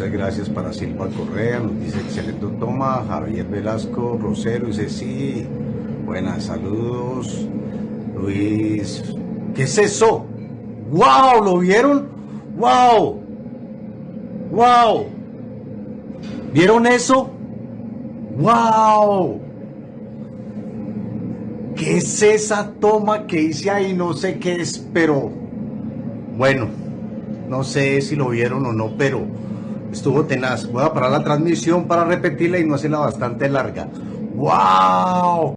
muchas gracias para Silva Correa, nos dice excelente toma, Javier Velasco, Rosero dice sí, buenas saludos, Luis, ¿qué es eso? ¡Wow! ¿Lo vieron? ¡Wow! ¡Wow! ¿Vieron eso? ¡Wow! ¿Qué es esa toma que hice ahí? No sé qué es, pero bueno, no sé si lo vieron o no, pero estuvo tenaz. Voy a parar la transmisión para repetirla y no hacerla bastante larga. ¡Wow!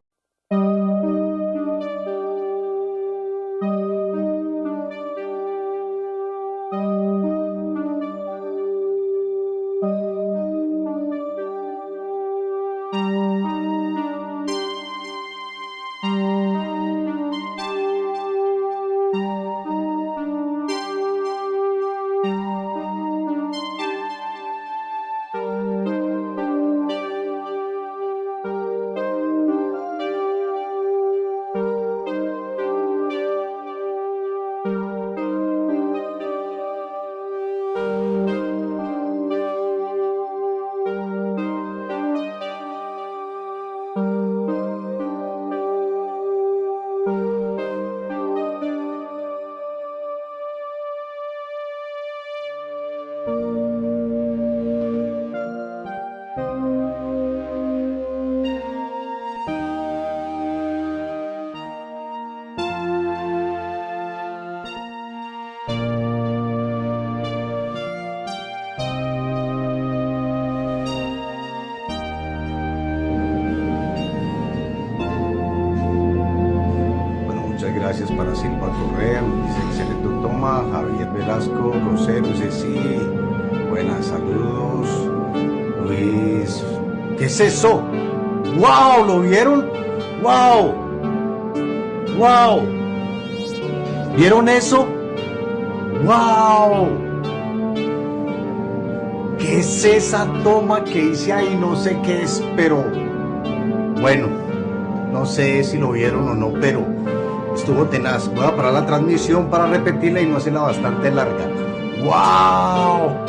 Gracias para Silva Correa, dice excelente Javier Velasco, Rosero sí, buenas saludos, Luis, ¿qué es eso? ¡Wow! ¿Lo vieron? ¡Wow! ¡Wow! ¿Vieron eso? ¡Wow! ¿Qué es esa toma que hice ahí? No sé qué es, pero bueno, no sé si lo vieron o no, pero estuvo tenaz. Voy a parar la transmisión para repetirla y no hacerla bastante larga. ¡Wow!